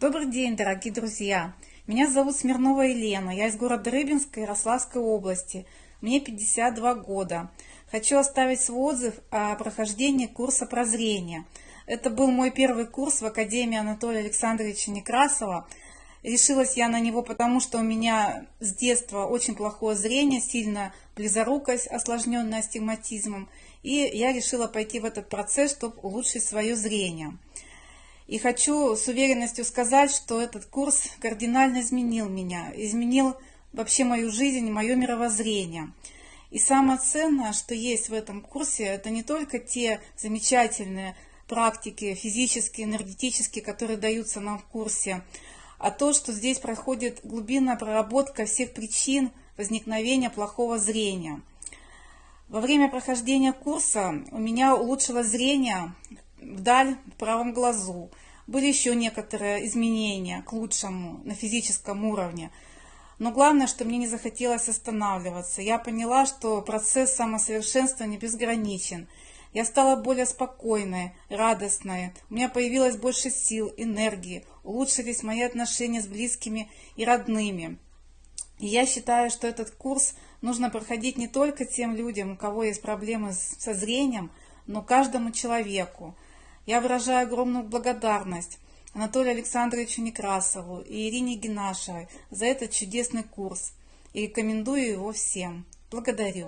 Добрый день, дорогие друзья! Меня зовут Смирнова Елена, я из города Рыбинска Ярославской области. Мне 52 года. Хочу оставить свой отзыв о прохождении курса прозрения. Это был мой первый курс в Академии Анатолия Александровича Некрасова. Решилась я на него, потому что у меня с детства очень плохое зрение, сильно близорукость, осложненная астигматизмом. И я решила пойти в этот процесс, чтобы улучшить свое зрение. И хочу с уверенностью сказать, что этот курс кардинально изменил меня, изменил вообще мою жизнь, мое мировоззрение. И самое ценное, что есть в этом курсе, это не только те замечательные практики физические, энергетические, которые даются нам в курсе, а то, что здесь проходит глубинная проработка всех причин возникновения плохого зрения. Во время прохождения курса у меня улучшилось зрение вдаль в правом глазу. Были еще некоторые изменения к лучшему на физическом уровне. Но главное, что мне не захотелось останавливаться. Я поняла, что процесс самосовершенствования безграничен. Я стала более спокойной, радостной. У меня появилось больше сил, энергии. Улучшились мои отношения с близкими и родными. И я считаю, что этот курс нужно проходить не только тем людям, у кого есть проблемы со зрением, но каждому человеку. Я выражаю огромную благодарность Анатолию Александровичу Некрасову и Ирине Генашевой за этот чудесный курс и рекомендую его всем. Благодарю.